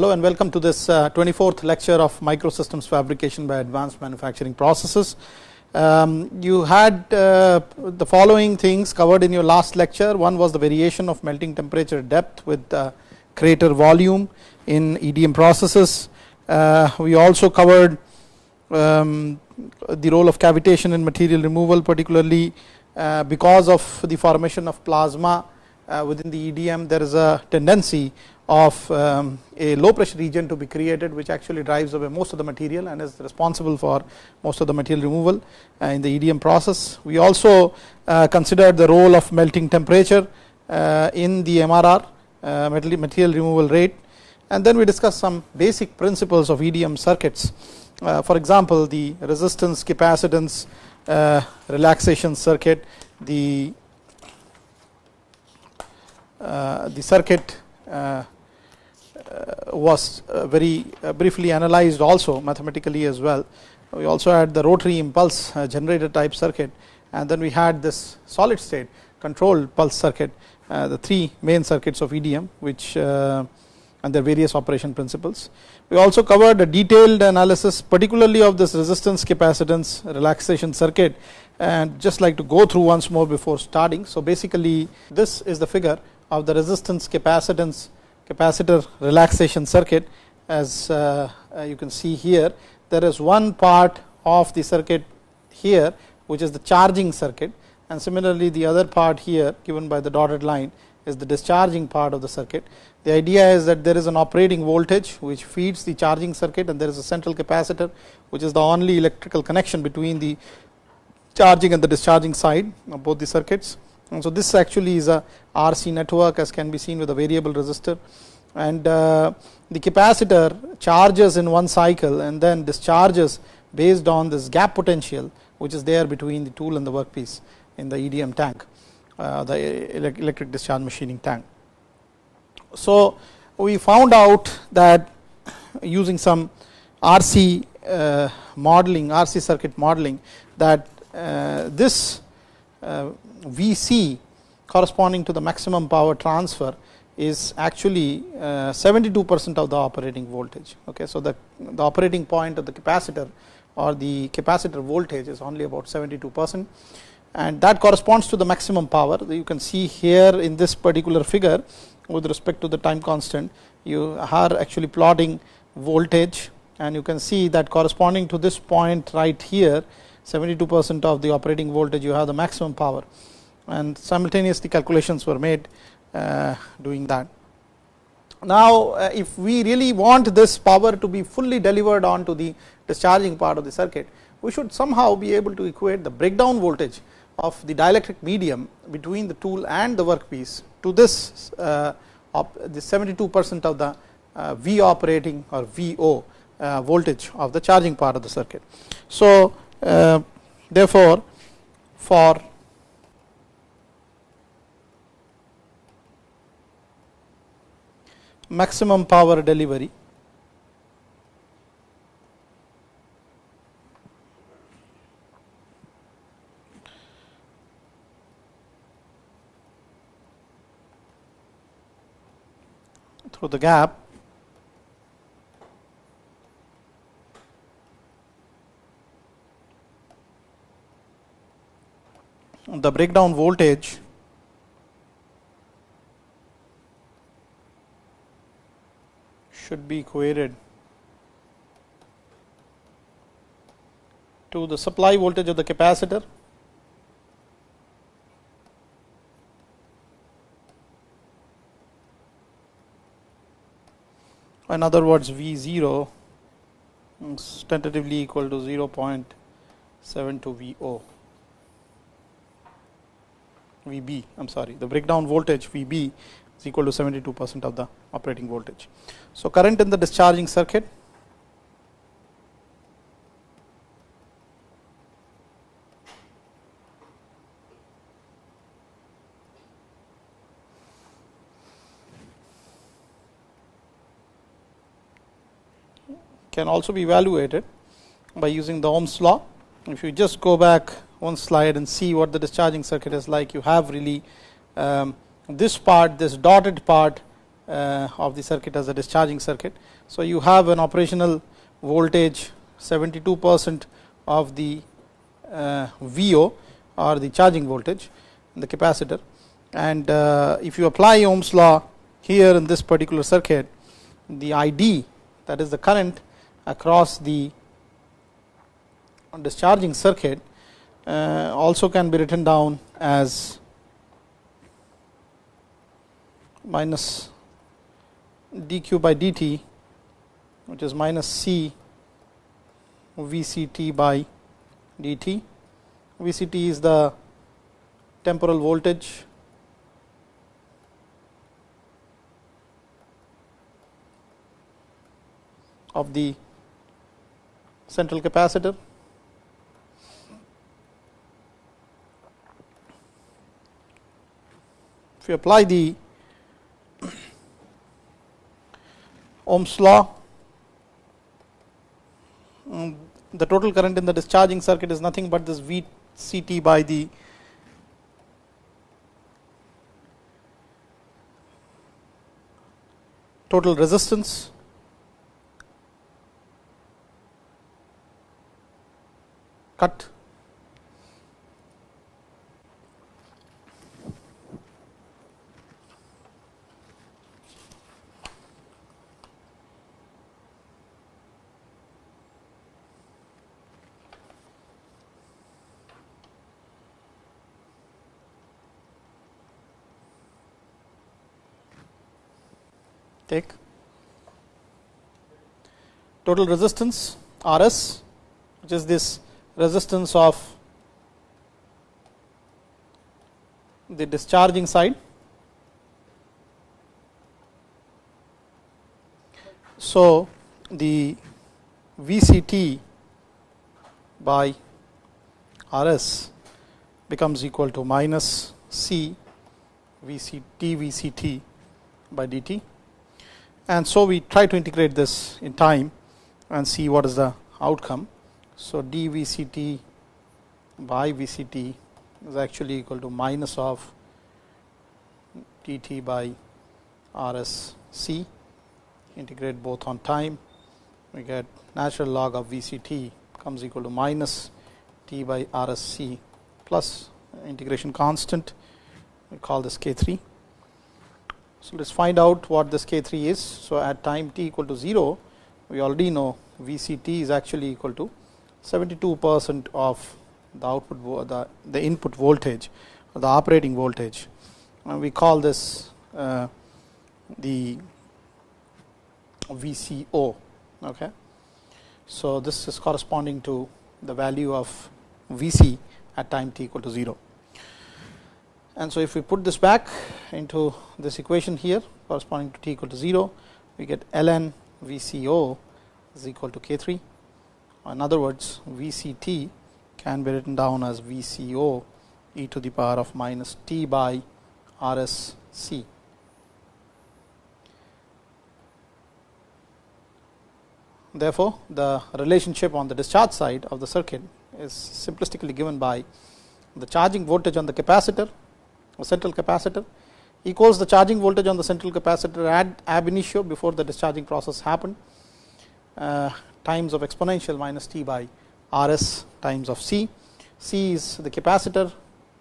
hello and welcome to this uh, 24th lecture of microsystems fabrication by advanced manufacturing processes. Um, you had uh, the following things covered in your last lecture. One was the variation of melting temperature depth with uh, crater volume in EDM processes. Uh, we also covered um, the role of cavitation in material removal particularly uh, because of the formation of plasma uh, within the EDM there is a tendency of um, a low pressure region to be created which actually drives away most of the material and is responsible for most of the material removal uh, in the EDM process. We also uh, considered the role of melting temperature uh, in the MRR material removal rate and then we discussed some basic principles of EDM circuits. For example, the resistance capacitance relaxation circuit, the the circuit uh, was uh, very uh, briefly analyzed also mathematically as well. We also had the rotary impulse generator type circuit and then we had this solid state controlled pulse circuit the three main circuits of EDM which and their various operation principles. We also covered a detailed analysis particularly of this resistance capacitance relaxation circuit and just like to go through once more before starting. So, basically this is the figure of the resistance capacitance capacitor relaxation circuit as uh, uh, you can see here there is one part of the circuit here which is the charging circuit and similarly the other part here given by the dotted line is the discharging part of the circuit. The idea is that there is an operating voltage which feeds the charging circuit and there is a central capacitor which is the only electrical connection between the charging and the discharging side of both the circuits. And so, this actually is a RC network as can be seen with a variable resistor and uh, the capacitor charges in one cycle and then discharges based on this gap potential which is there between the tool and the workpiece in the EDM tank uh, the electric discharge machining tank. So, we found out that using some RC uh, modeling RC circuit modeling that this Vc corresponding to the maximum power transfer is actually 72 uh, percent of the operating voltage. Okay. So, the, the operating point of the capacitor or the capacitor voltage is only about 72 percent and that corresponds to the maximum power. You can see here in this particular figure with respect to the time constant you are actually plotting voltage and you can see that corresponding to this point right here 72 percent of the operating voltage you have the maximum power and simultaneously calculations were made uh, doing that. Now, uh, if we really want this power to be fully delivered on to the discharging part of the circuit, we should somehow be able to equate the breakdown voltage of the dielectric medium between the tool and the workpiece to this uh, the 72 percent of the uh, V operating or VO uh, voltage of the charging part of the circuit. So, Uh, therefore, for maximum power delivery through the gap the breakdown voltage. Should be equated to the supply voltage of the capacitor. In other words V 0 is tentatively equal to 0.72 V o V b I am sorry the breakdown voltage V b is equal to 72 percent of the operating voltage. So, current in the discharging circuit can also be evaluated by using the Ohm's law. If you just go back one slide and see what the discharging circuit is like, you have really um, this part, this dotted part uh, of the circuit as a discharging circuit. So, you have an operational voltage 72 percent of the uh, VO or the charging voltage in the capacitor and uh, if you apply Ohm's law here in this particular circuit the ID that is the current across the discharging circuit Uh, also can be written down as minus dq by dt which is minus c vct by dt. vct is the temporal voltage. of the central capacitor you apply the Ohm's law. Um, the total current in the discharging circuit is nothing but this VCT by the total resistance. Cut take total resistance R s which is this resistance of the discharging side. So, the VCT by RS becomes equal to minus C VCT VCT by dt and so we try to integrate this in time and see what is the outcome. So, d v c t by v c t is actually equal to minus of t by r s c integrate both on time we get natural log of v c t comes equal to minus t by r s c plus integration constant we call this k 3. So, let us find out what this k 3 is. So, at time t equal to 0 we already know v c t is actually equal to 72 percent of the output the, the input voltage the operating voltage and we call this uh, the VCO. Okay. So, this is corresponding to the value of Vc at time t equal to 0. And so, if we put this back into this equation here corresponding to t equal to 0, we get ln VCO is equal to k 3 in other words, VCT can be written down as VCO e to the power of minus t by RSC. Therefore, the relationship on the discharge side of the circuit is simplistically given by the charging voltage on the capacitor or central capacitor equals the charging voltage on the central capacitor at ab initio before the discharging process happened uh, times of exponential minus t by R s times of C. C is the capacitor,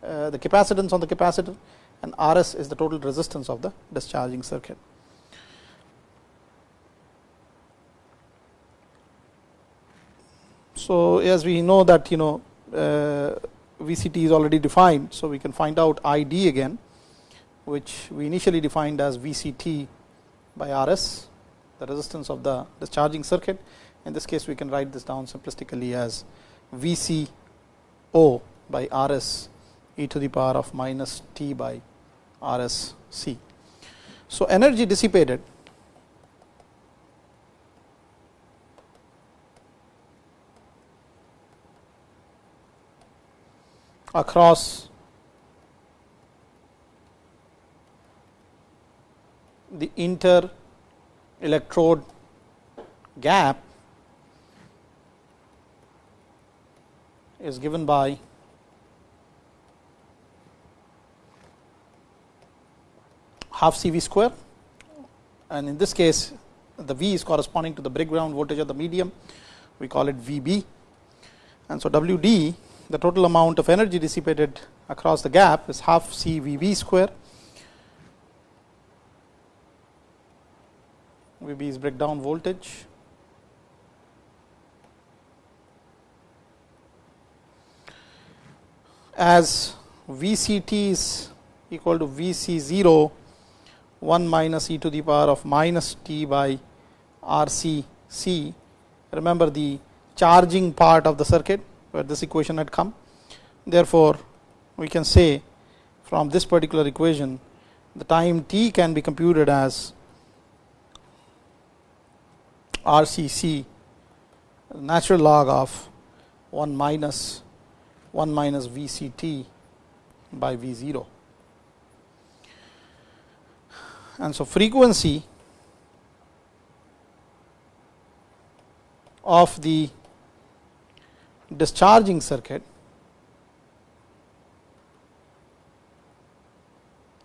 uh, the capacitance on the capacitor and R s is the total resistance of the discharging circuit. So, as we know that you know uh, VCT is already defined. So, we can find out I d again which we initially defined as VCT by R s the resistance of the discharging circuit in this case, we can write this down simplistically as V c O by RS e to the power of minus t by R s c. So, energy dissipated across. The inter electrode gap is given by half C v square. And in this case the V is corresponding to the breakdown voltage of the medium. We call it VB and so WD the total amount of energy dissipated across the gap is half C VB square. VB is breakdown voltage. As VCT is equal to Vc 0 1 minus e to the power of minus t by RC C. Remember the charging part of the circuit where this equation had come. Therefore, we can say from this particular equation the time t can be computed as RCC natural log of 1 minus 1 minus VCT by V 0. And so, frequency of the discharging circuit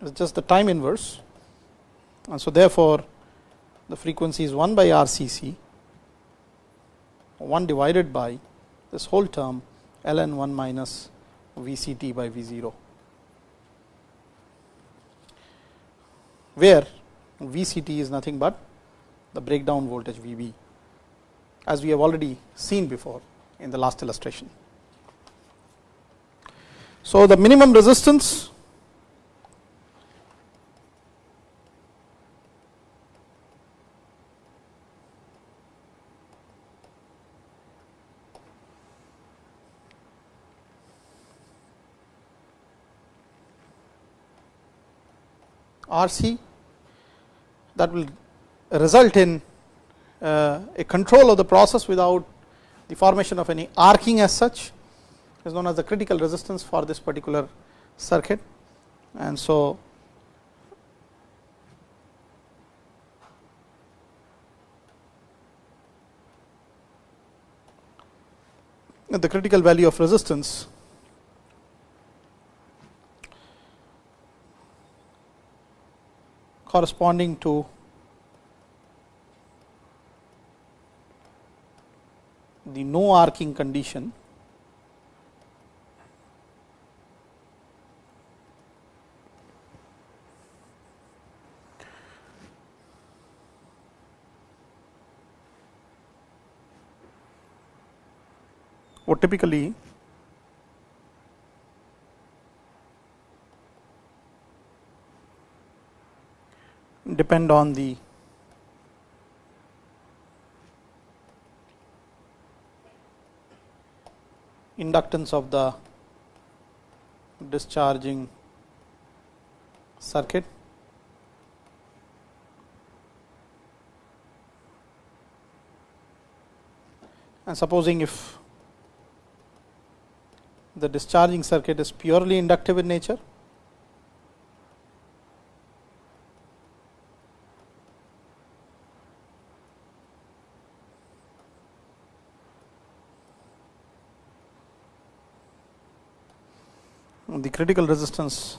is just the time inverse and so therefore, the frequency is 1 by RCC 1 divided by this whole term ln 1 minus VCT by V 0. where VCT is nothing but the breakdown voltage VB as we have already seen before in the last illustration. So, the minimum resistance RC that will result in uh, a control of the process without the formation of any arcing as such is known as the critical resistance for this particular circuit. And so, the critical value of resistance corresponding to the no arcing condition. Would typically depend on the inductance of the discharging circuit. And supposing if the discharging circuit is purely inductive in nature critical resistance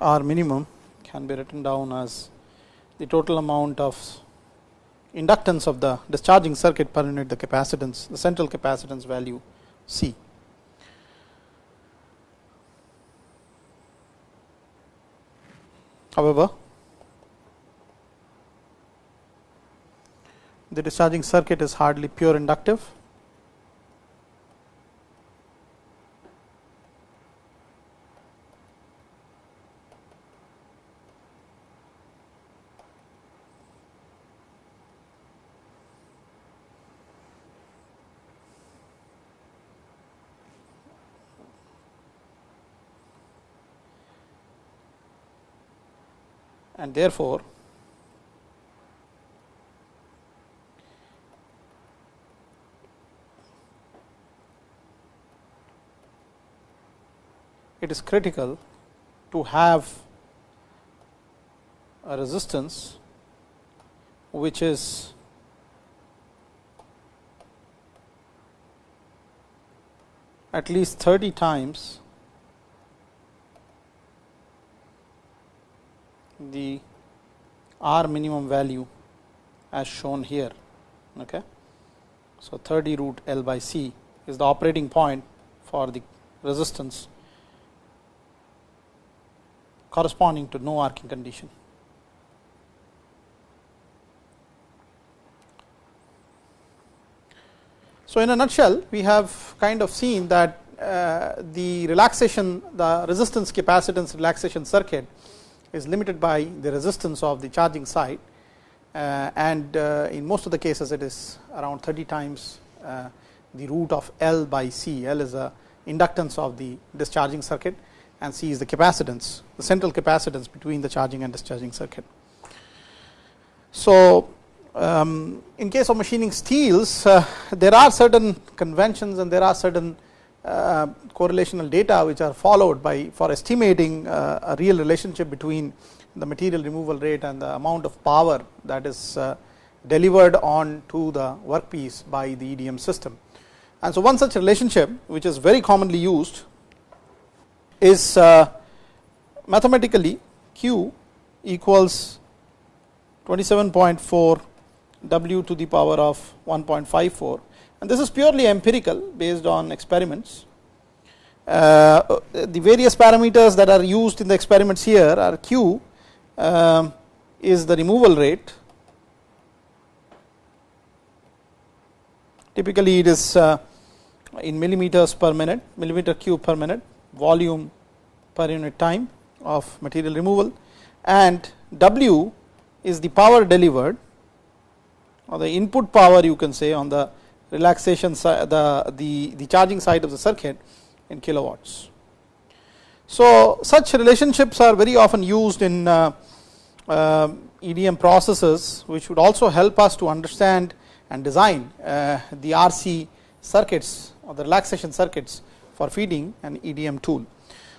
R minimum can be written down as the total amount of inductance of the discharging circuit per unit the capacitance the central capacitance value C. However, the discharging circuit is hardly pure inductive and therefore, it is critical to have a resistance which is at least 30 times the R minimum value as shown here. Okay. So, 30 root L by C is the operating point for the resistance corresponding to no arcing condition. So, in a nutshell we have kind of seen that uh, the relaxation the resistance capacitance relaxation circuit is limited by the resistance of the charging side uh, and uh, in most of the cases it is around 30 times uh, the root of L by C. L is a inductance of the discharging circuit and C is the capacitance the central capacitance between the charging and discharging circuit. So, um, in case of machining steels uh, there are certain conventions and there are certain correlational data which are followed by for estimating uh, a real relationship between the material removal rate and the amount of power that is uh, delivered on to the workpiece by the EDM system. And so, one such relationship which is very commonly used is uh, mathematically q equals 27.4 w to the power of 1.54 and this is purely empirical based on experiments. Uh, the various parameters that are used in the experiments here are q uh, is the removal rate. Typically, it is uh, in millimeters per minute, millimeter cube per minute, volume per unit time of material removal and W is the power delivered or the input power you can say on the relaxation the, the, the charging side of the circuit in kilowatts. So, such relationships are very often used in uh, uh, EDM processes which would also help us to understand and design uh, the RC circuits or the relaxation circuits for feeding an EDM tool.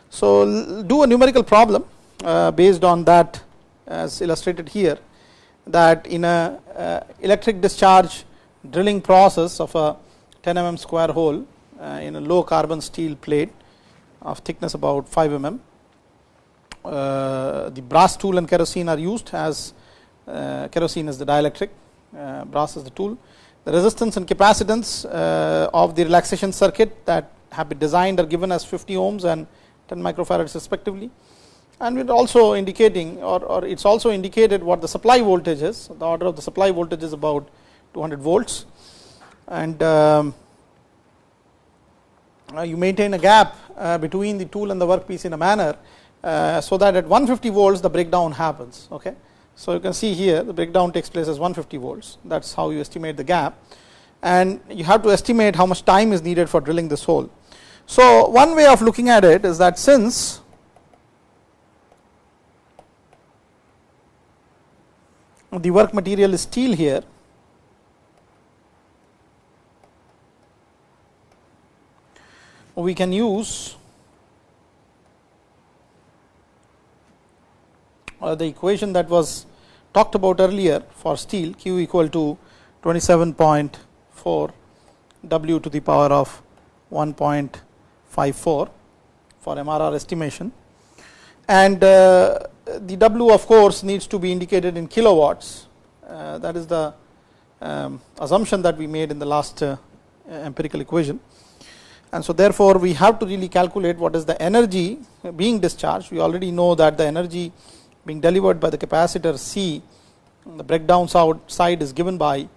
So, do a numerical problem uh, based on that as illustrated here that in a uh, electric discharge drilling process of a 10 mm square hole uh, in a low carbon steel plate of thickness about 5 mm. Uh, the brass tool and kerosene are used as uh, kerosene is the dielectric, brass is the tool. The resistance and capacitance of the relaxation circuit that have been designed are given as 50 ohms and 10 microfarads respectively. And we are also indicating or, or it is also indicated what the supply voltage is, the order of the supply voltage is about 200 volts. And um, uh, you maintain a gap uh, between the tool and the workpiece in a manner uh, so that at 150 volts the breakdown happens okay? So you can see here the breakdown takes place as 150 volts. That's how you estimate the gap. And you have to estimate how much time is needed for drilling this hole. So one way of looking at it is that since the work material is steel here we can use uh, the equation that was talked about earlier for steel q equal to 27.4 w to the power of 1.54 for MRR estimation. And uh, the W of course needs to be indicated in kilowatts. Uh, that is the um, assumption that we made in the last uh, empirical equation and so therefore, we have to really calculate what is the energy being discharged. We already know that the energy being delivered by the capacitor C, the breakdown side is given by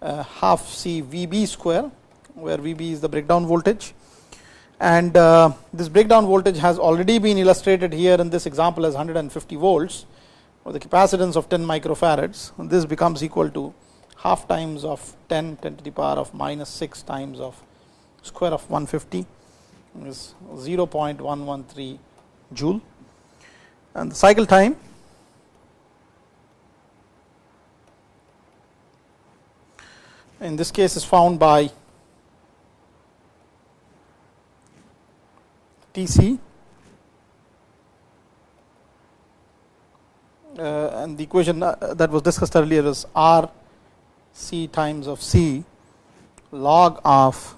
uh, half C VB square, where VB is the breakdown voltage. And uh, this breakdown voltage has already been illustrated here in this example as 150 volts with the capacitance of 10 microfarads. And this becomes equal to half times of 10 10 to the power of minus 6 times of square of 150 is 0.113 joule. And the cycle time in this case is found by Tc uh, and the equation uh, that was discussed earlier is R C times of C log of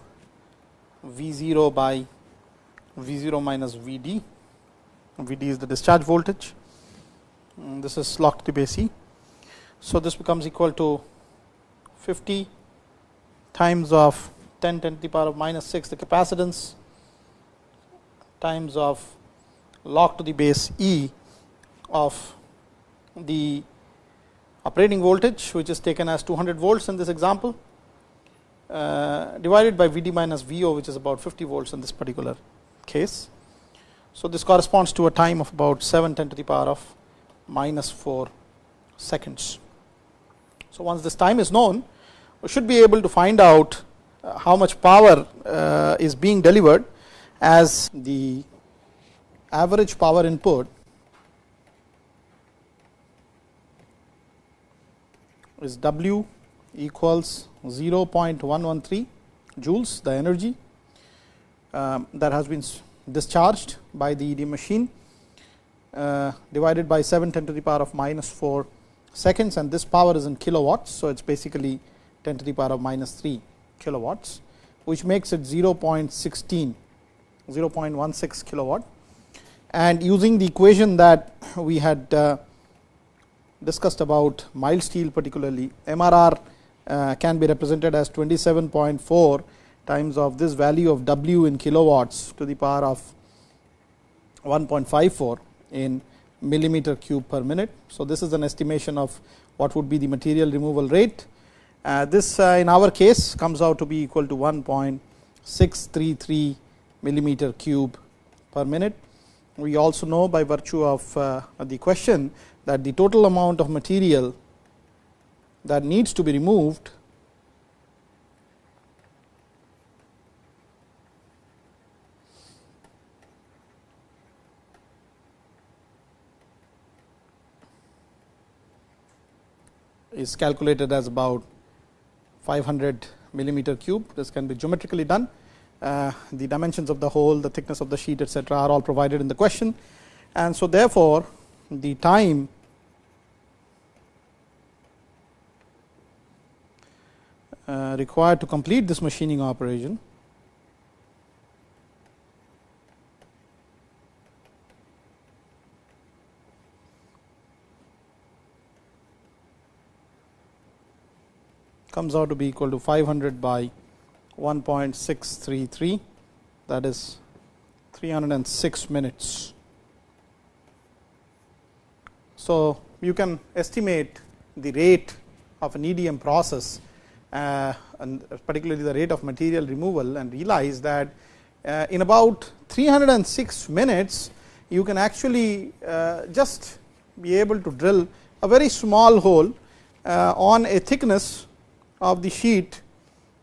V 0 by V 0 minus V d, V d is the discharge voltage. Mm, this is log to the base e. So, this becomes equal to 50 times of 10 10 to the power of minus 6 the capacitance times of log to the base e of the operating voltage which is taken as 200 volts in this example divided by V d minus V o which is about 50 volts in this particular case. So, this corresponds to a time of about 7 10 to the power of minus 4 seconds. So, once this time is known we should be able to find out uh, how much power uh, is being delivered as the average power input is W equals 0.113 joules the energy um, that has been discharged by the EDM machine uh, divided by 7 10 to the power of minus 4 seconds and this power is in kilowatts. So, it is basically 10 to the power of minus 3 kilowatts which makes it 0.16 0.16 kilowatt and using the equation that we had uh, discussed about mild steel particularly MRR can be represented as 27.4 times of this value of W in kilowatts to the power of 1.54 in millimeter cube per minute. So, this is an estimation of what would be the material removal rate. Uh, this uh, in our case comes out to be equal to 1.633 millimeter cube per minute. We also know by virtue of uh, the question that the total amount of material that needs to be removed is calculated as about 500 millimeter cube. This can be geometrically done. Uh, the dimensions of the hole, the thickness of the sheet etcetera are all provided in the question. And so, therefore, the time required to complete this machining operation comes out to be equal to 500 by 1.633 that is 306 minutes. So, you can estimate the rate of an EDM process uh, and particularly the rate of material removal and realize that uh, in about 306 minutes you can actually uh, just be able to drill a very small hole uh, on a thickness of the sheet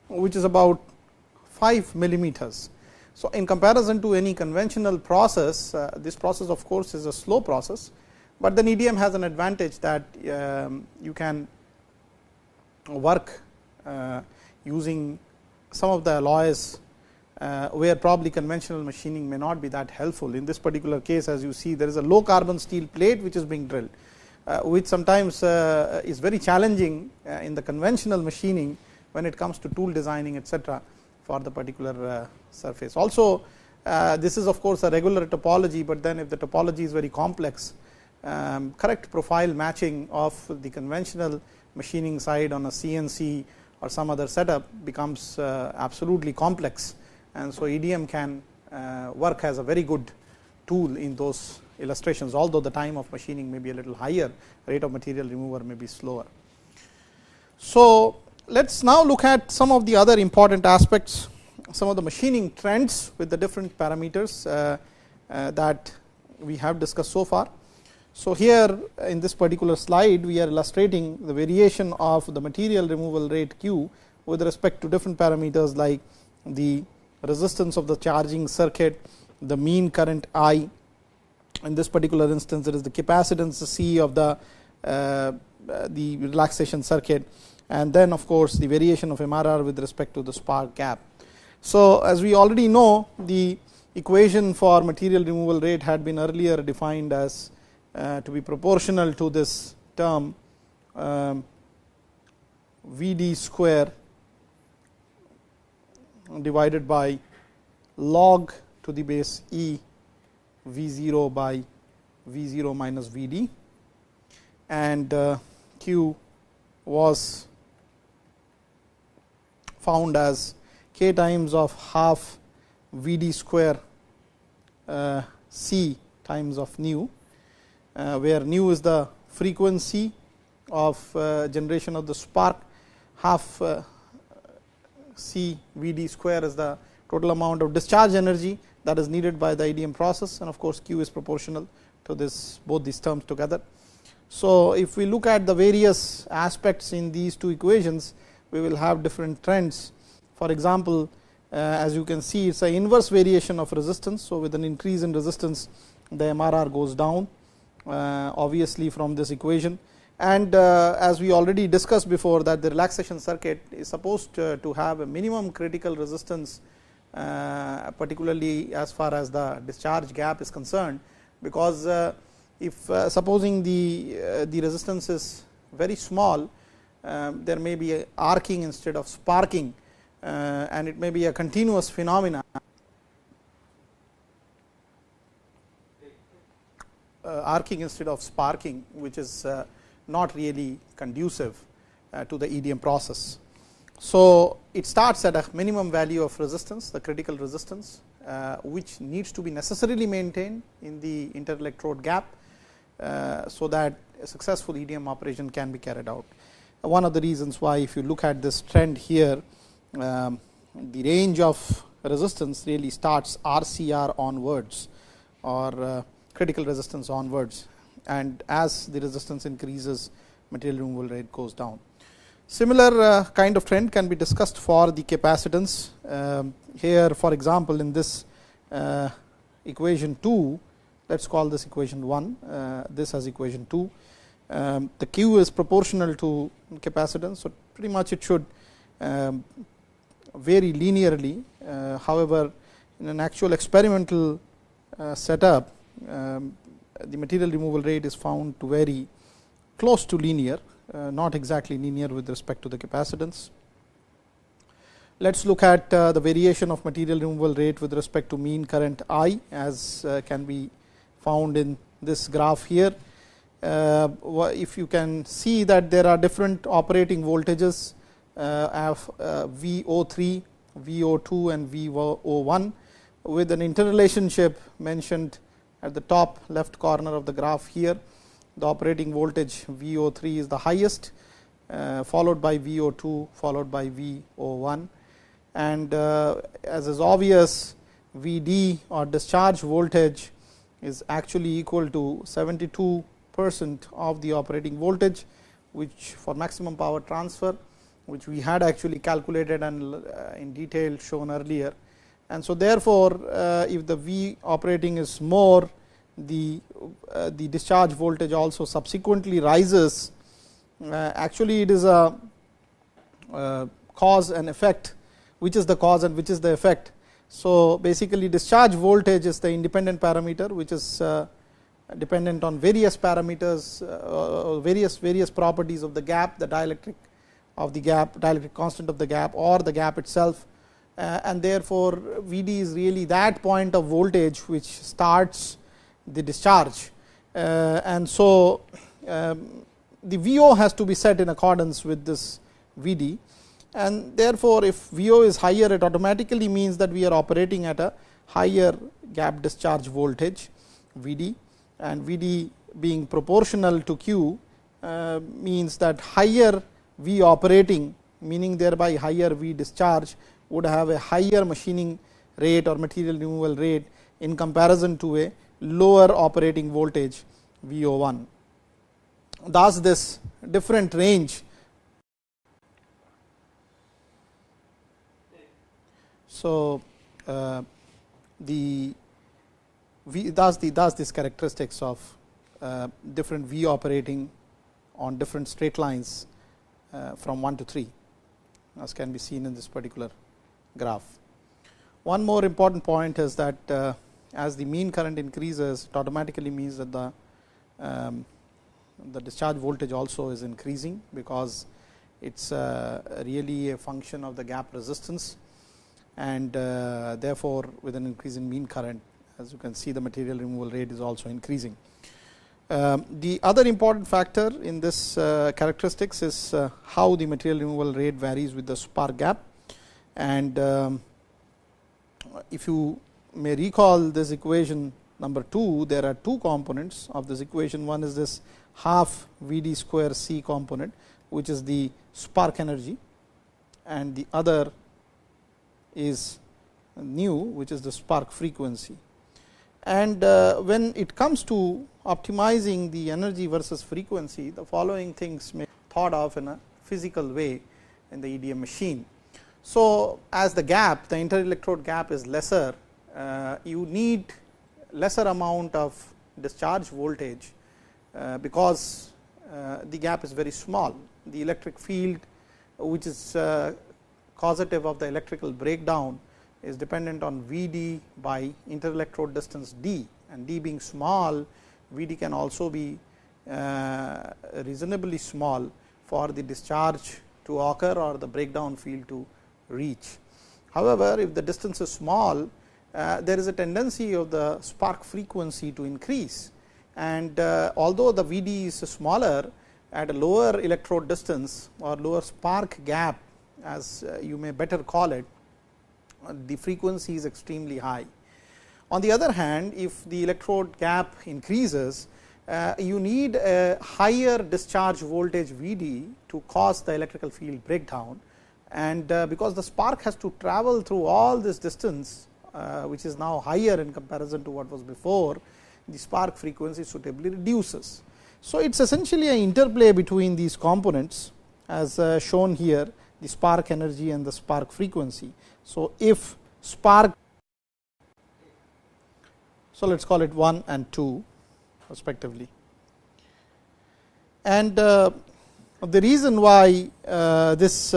which is about 5 millimeters. So, in comparison to any conventional process uh, this process of course is a slow process, but then EDM has an advantage that um, you can work uh, using some of the alloys uh, where probably conventional machining may not be that helpful. In this particular case as you see there is a low carbon steel plate which is being drilled, uh, which sometimes is very challenging in the conventional machining when it comes to tool designing etcetera for the particular surface. Also this is of course a regular topology, but then if the topology is very complex um, correct profile matching of the conventional machining side on a CNC or some other setup becomes uh, absolutely complex. And so, EDM can uh, work as a very good tool in those illustrations, although the time of machining may be a little higher, rate of material remover may be slower. So, let us now look at some of the other important aspects, some of the machining trends with the different parameters uh, that we have discussed so far. So, here in this particular slide we are illustrating the variation of the material removal rate q with respect to different parameters like the resistance of the charging circuit, the mean current I. In this particular instance, it is the capacitance C of the uh, the relaxation circuit and then of course, the variation of MRR with respect to the spark gap. So, as we already know the equation for material removal rate had been earlier defined as uh, to be proportional to this term um, V d square divided by log to the base E V 0 by V 0 minus V d. and uh, Q was found as k times of half V d square uh, C times of nu, uh, where nu is the frequency of uh, generation of the spark, half uh, C V d square is the total amount of discharge energy that is needed by the EDM process and of course, Q is proportional to this both these terms together. So, if we look at the various aspects in these two equations, we will have different trends. For example, uh, as you can see it is an inverse variation of resistance. So, with an increase in resistance the MRR goes down uh, obviously from this equation. And uh, as we already discussed before that the relaxation circuit is supposed to have a minimum critical resistance particularly as far as the discharge gap is concerned because if uh, supposing the uh, the resistance is very small um, there may be a arcing instead of sparking uh, and it may be a continuous phenomena arcing instead of sparking which is not really conducive to the EDM process. So, it starts at a minimum value of resistance the critical resistance which needs to be necessarily maintained in the interelectrode gap uh, so that a successful EDM operation can be carried out. One of the reasons why if you look at this trend here, um, the range of resistance really starts RCR onwards or uh, critical resistance onwards and as the resistance increases material removal rate goes down. Similar uh, kind of trend can be discussed for the capacitance. Um, here for example, in this uh, equation 2 let us call this equation 1, uh, this as equation 2. Um, the Q is proportional to capacitance. So, pretty much it should um, vary linearly. However, in an actual experimental setup, um, the material removal rate is found to vary close to linear, uh, not exactly linear with respect to the capacitance. Let us look at uh, the variation of material removal rate with respect to mean current I as uh, can be found in this graph here. Uh, if you can see that there are different operating voltages uh, of uh, VO3, VO2 and VO1 with an interrelationship mentioned at the top left corner of the graph here. The operating voltage VO3 is the highest uh, followed by VO2 followed by VO1 and uh, as is obvious VD or discharge voltage is actually equal to 72 percent of the operating voltage, which for maximum power transfer, which we had actually calculated and uh, in detail shown earlier. And so, therefore, uh, if the V operating is more, the uh, the discharge voltage also subsequently rises. actually, it is a cause and effect, which is the cause and which is the effect so, basically discharge voltage is the independent parameter which is uh, dependent on various parameters uh, various various properties of the gap the dielectric of the gap dielectric constant of the gap or the gap itself uh, and therefore, Vd is really that point of voltage which starts the discharge. And so um, the VO has to be set in accordance with this Vd and therefore, if VO is higher it automatically means that we are operating at a higher gap discharge voltage Vd and Vd being proportional to Q uh, means that higher V operating meaning thereby higher V discharge would have a higher machining rate or material removal rate in comparison to a lower operating voltage VO1. Thus, this different range So, uh, the V thus the thus these characteristics of uh, different V operating on different straight lines uh, from 1 to 3 as can be seen in this particular graph. One more important point is that uh, as the mean current increases it automatically means that the um, the discharge voltage also is increasing because it is uh, really a function of the gap resistance and uh, therefore, with an increase in mean current as you can see the material removal rate is also increasing. Um, the other important factor in this characteristics is how the material removal rate varies with the spark gap. And um, if you may recall this equation number 2, there are two components of this equation. One is this half V d square C component, which is the spark energy and the other is nu, which is the spark frequency. And uh, when it comes to optimizing the energy versus frequency, the following things may thought of in a physical way in the EDM machine. So, as the gap the interelectrode gap is lesser, uh, you need lesser amount of discharge voltage, uh, because uh, the gap is very small. The electric field which is causative of the electrical breakdown is dependent on V d by interelectrode distance d and d being small V d can also be reasonably small for the discharge to occur or the breakdown field to reach. However, if the distance is small uh, there is a tendency of the spark frequency to increase and uh, although the V d is smaller at a lower electrode distance or lower spark gap as uh, you may better call it, the frequency is extremely high. On the other hand, if the electrode gap increases, uh, you need a higher discharge voltage V d to cause the electrical field breakdown. And uh, because the spark has to travel through all this distance, uh, which is now higher in comparison to what was before, the spark frequency suitably reduces. So, it is essentially an interplay between these components as uh, shown here the spark energy and the spark frequency. So, if spark so let us call it 1 and 2 respectively. And the reason why this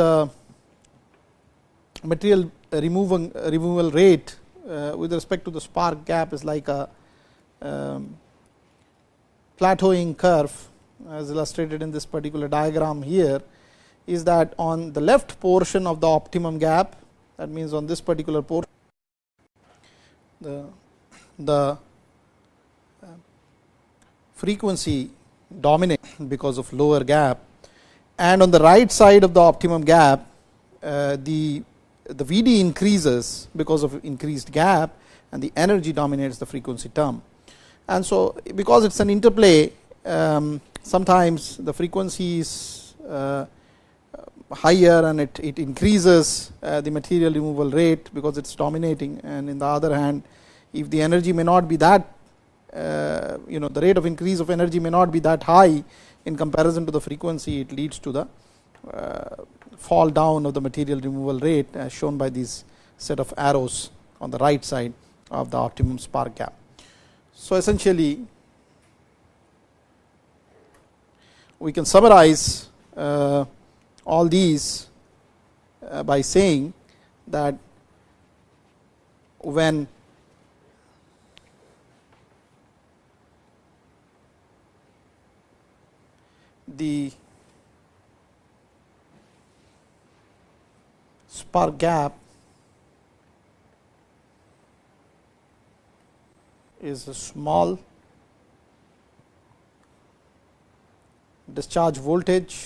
material removal, removal rate uh, with respect to the spark gap is like a um, plateauing curve as illustrated in this particular diagram here is that on the left portion of the optimum gap that means on this particular portion the, the uh, frequency dominates because of lower gap. And on the right side of the optimum gap uh, the the VD increases because of increased gap and the energy dominates the frequency term. And so, because it is an interplay um, sometimes the frequency is uh, higher and it, it increases uh, the material removal rate because it is dominating and in the other hand if the energy may not be that uh, you know the rate of increase of energy may not be that high in comparison to the frequency it leads to the uh, fall down of the material removal rate as shown by these set of arrows on the right side of the optimum spark gap. So, essentially we can summarize uh, all these uh, by saying that when the spark gap is a small discharge voltage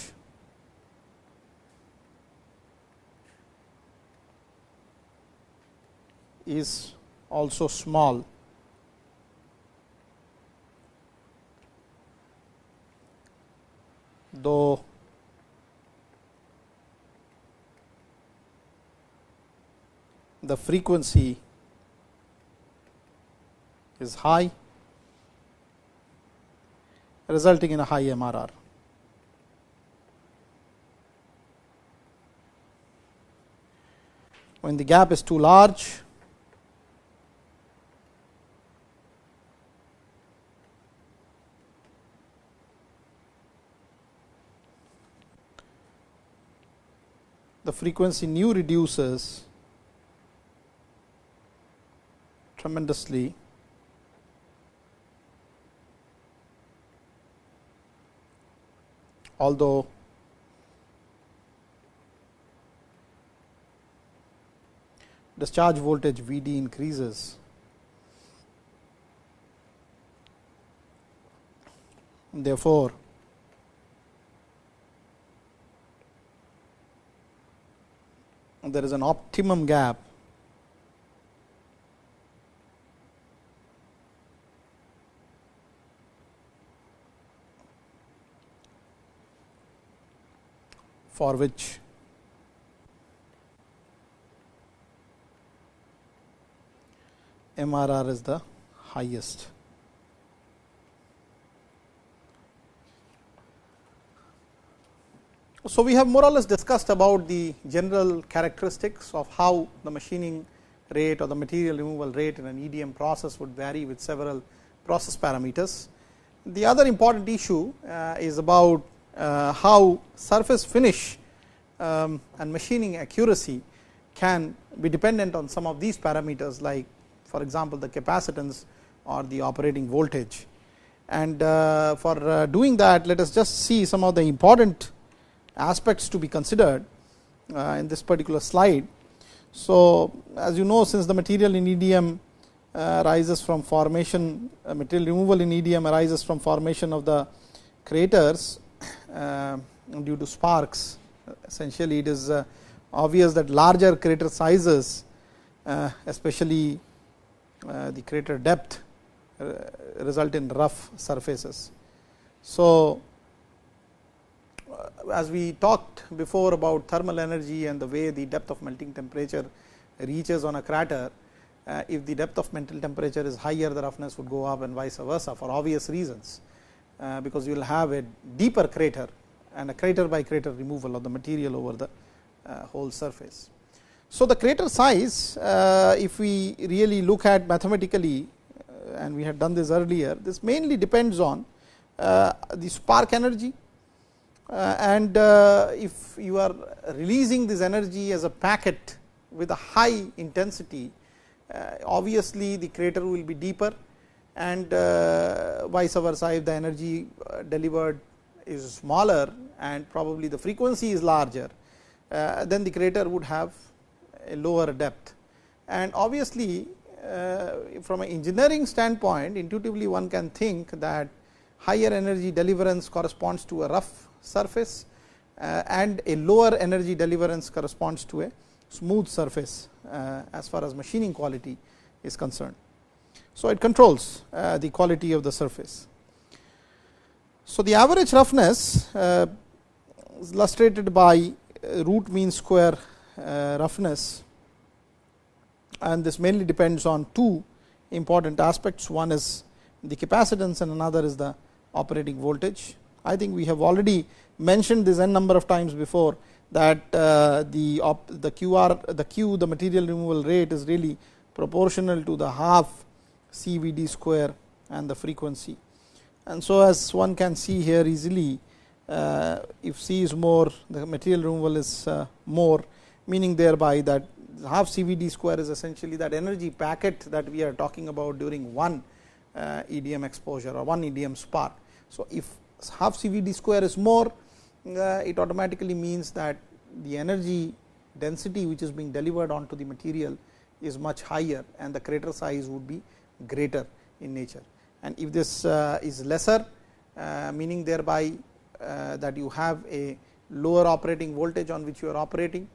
is also small. Though the frequency is high resulting in a high MRR. When the gap is too large, the frequency nu reduces tremendously. Although discharge voltage V d increases therefore, there is an optimum gap for which MRR is the highest. So, we have more or less discussed about the general characteristics of how the machining rate or the material removal rate in an EDM process would vary with several process parameters. The other important issue uh, is about how surface finish um, and machining accuracy can be dependent on some of these parameters like for example, the capacitance or the operating voltage. And uh, for uh, doing that let us just see some of the important aspects to be considered uh, in this particular slide. So, as you know since the material in EDM uh, arises from formation uh, material removal in EDM arises from formation of the craters uh, due to sparks essentially it is uh, obvious that larger crater sizes uh, especially the crater depth result in rough surfaces. So, as we talked before about thermal energy and the way the depth of melting temperature reaches on a crater, uh, if the depth of melting temperature is higher the roughness would go up and vice versa for obvious reasons. Uh, because you will have a deeper crater and a crater by crater removal of the material over the uh, whole surface. So, the crater size uh, if we really look at mathematically uh, and we had done this earlier this mainly depends on uh, the spark energy and if you are releasing this energy as a packet with a high intensity obviously the crater will be deeper and uh, vice versa if the energy uh, delivered is smaller and probably the frequency is larger, uh, then the crater would have a lower depth. And obviously, from an engineering standpoint intuitively one can think that higher energy deliverance corresponds to a rough surface and a lower energy deliverance corresponds to a smooth surface as far as machining quality is concerned. So, it controls uh, the quality of the surface. So, the average roughness uh, is illustrated by uh, root mean square roughness and this mainly depends on two important aspects. One is the capacitance and another is the operating voltage. I think we have already mentioned this n number of times before that the the QR the Q the material removal rate is really proportional to the half CVD square and the frequency. And so, as one can see here easily uh, if C is more the material removal is uh, more meaning thereby that half CVD square is essentially that energy packet that we are talking about during one uh, EDM exposure or one EDM spark. So, if half CVD square is more it automatically means that the energy density which is being delivered onto the material is much higher and the crater size would be greater in nature. And if this uh, is lesser uh, meaning thereby uh, that you have a lower operating voltage on which you are operating,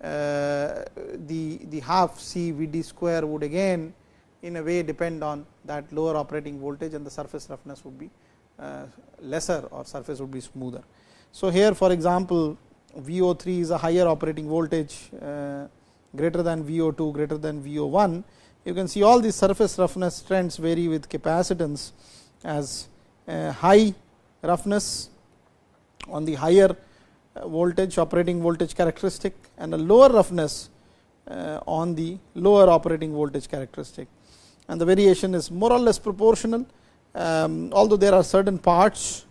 the, the half C V d square would again in a way depend on that lower operating voltage and the surface roughness would be lesser or surface would be smoother. So, here for example, VO3 is a higher operating voltage greater than VO2 greater than VO1 you can see all these surface roughness trends vary with capacitance as high roughness on the higher uh, voltage operating voltage characteristic and a lower roughness uh, on the lower operating voltage characteristic. And the variation is more or less proportional um, although there are certain parts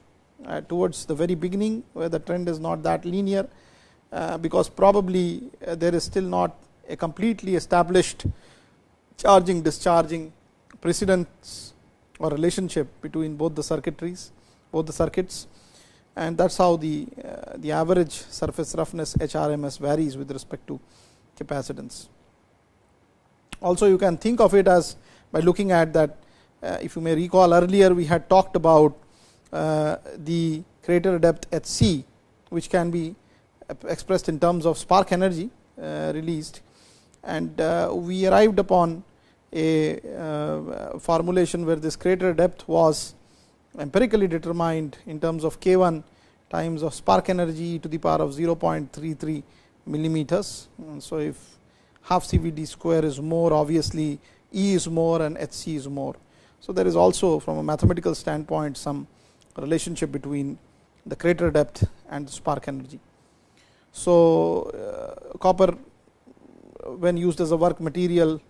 uh, towards the very beginning where the trend is not that linear because probably there is still not a completely established charging discharging precedence or relationship between both the circuitries both the circuits and that is how the uh, the average surface roughness HRMS varies with respect to capacitance. Also you can think of it as by looking at that uh, if you may recall earlier we had talked about the crater depth at c which can be expressed in terms of spark energy released and uh, we arrived upon a uh, formulation where this crater depth was empirically determined in terms of k 1 times of spark energy to the power of 0.33 millimeters. Mm, so, if half CVD square is more obviously E is more and HC is more. So, there is also from a mathematical standpoint some relationship between the crater depth and the spark energy. So, uh, copper when used as a work material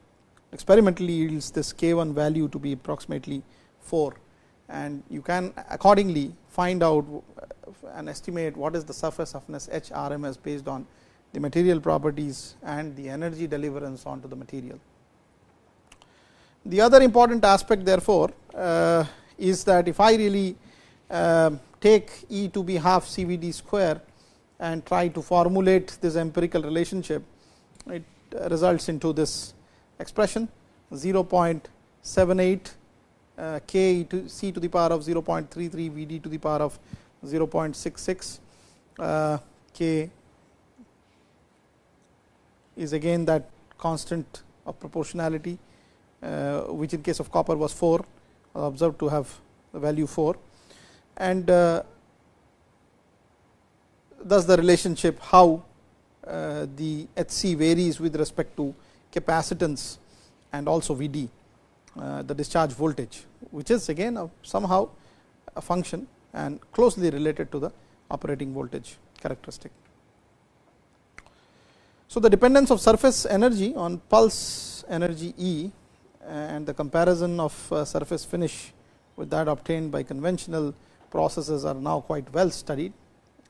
experimentally yields this K 1 value to be approximately 4 and you can accordingly find out and estimate what is the surface roughness H RMS based on the material properties and the energy deliverance onto the material. The other important aspect therefore, uh, is that if I really uh, take E to be half CVD square and try to formulate this empirical relationship, it results into this expression. 0.78 uh, k to c to the power of 0.33 V d to the power of 0.66 uh, k is again that constant of proportionality uh, which in case of copper was 4 observed to have the value 4 and thus the relationship how the HC varies with respect to capacitance and also Vd the discharge voltage which is again a somehow a function and closely related to the operating voltage characteristic. So, the dependence of surface energy on pulse energy E and the comparison of uh, surface finish with that obtained by conventional processes are now quite well studied.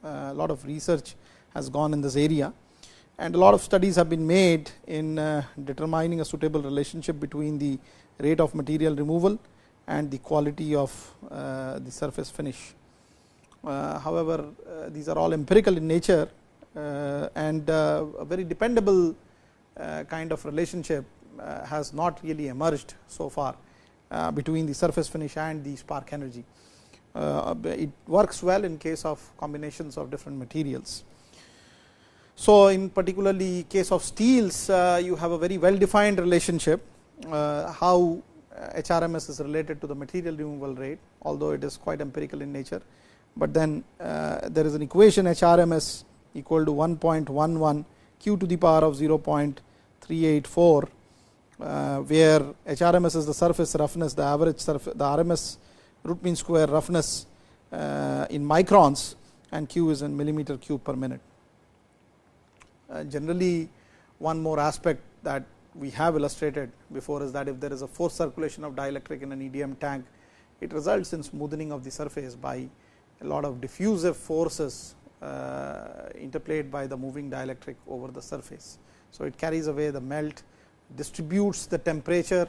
Uh, a lot of research has gone in this area and a lot of studies have been made in uh, determining a suitable relationship between the rate of material removal and the quality of the surface finish. However, these are all empirical in nature and a very dependable kind of relationship uh, has not really emerged so far uh, between the surface finish and the spark energy. Uh, it works well in case of combinations of different materials. So, in particularly case of steels you have a very well defined relationship how HRMS is related to the material removal rate although it is quite empirical in nature, but then there is an equation HRMS equal to 1.11 q to the power of 0.384 uh, where HRMS is the surface roughness, the average surface, the RMS root mean square roughness uh, in microns and Q is in millimeter cube per minute. Uh, generally, one more aspect that we have illustrated before is that if there is a force circulation of dielectric in an EDM tank, it results in smoothing of the surface by a lot of diffusive forces uh, interplayed by the moving dielectric over the surface. So, it carries away the melt distributes the temperature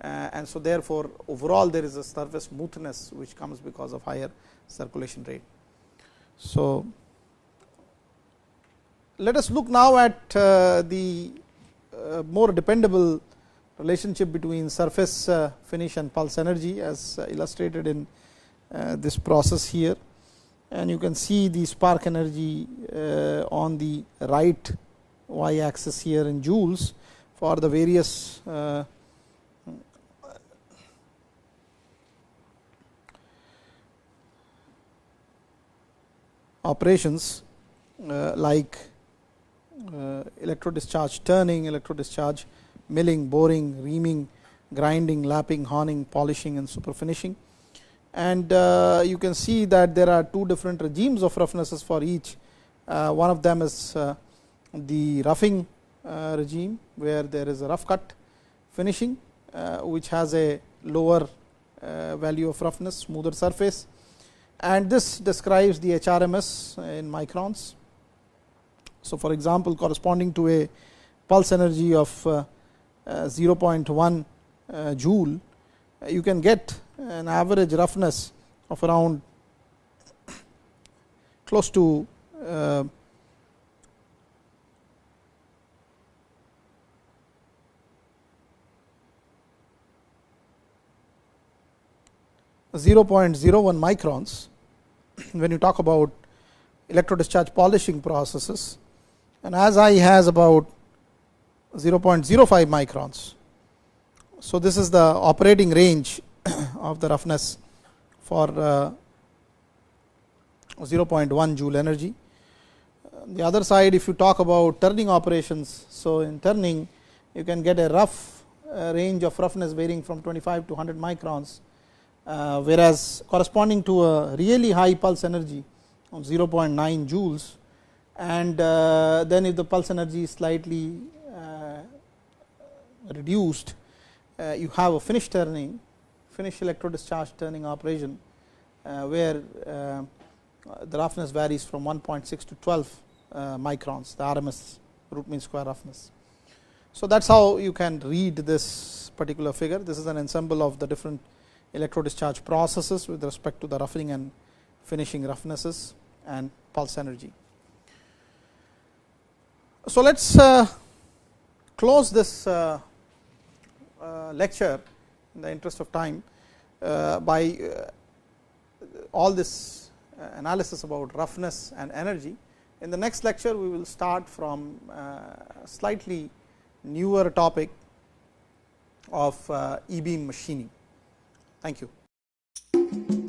uh, and so therefore, overall there is a surface smoothness which comes because of higher circulation rate. So, let us look now at uh, the uh, more dependable relationship between surface uh, finish and pulse energy as illustrated in this process here. And you can see the spark energy on the right y axis here in joules for the various operations like uh, electro discharge turning, electro discharge milling, boring, reaming, grinding, lapping, honing, polishing and super finishing. And uh, you can see that there are two different regimes of roughnesses for each. Uh, one of them is the roughing regime where there is a rough cut finishing which has a lower value of roughness smoother surface and this describes the HRMS in microns. So, for example, corresponding to a pulse energy of uh, uh, 0.1 uh, joule you can get an average roughness of around close to uh, 0.01 microns. When you talk about electro discharge polishing processes and as I has about 0.05 microns. So, this is the operating range of the roughness for uh, 0.1 joule energy. The other side if you talk about turning operations. So, in turning you can get a rough uh, range of roughness varying from 25 to 100 microns, uh, whereas corresponding to a really high pulse energy of 0.9 joules and uh, then if the pulse energy is slightly uh, reduced uh, you have a finish turning finish electro discharge turning operation uh, where the roughness varies from 1.6 to 12 microns the RMS root mean square roughness. So, that is how you can read this particular figure this is an ensemble of the different electro discharge processes with respect to the roughing and finishing roughnesses and pulse energy. So, let us uh, close this uh, uh, lecture in the interest of time by all this analysis about roughness and energy. In the next lecture, we will start from slightly newer topic of e beam machining. Thank you.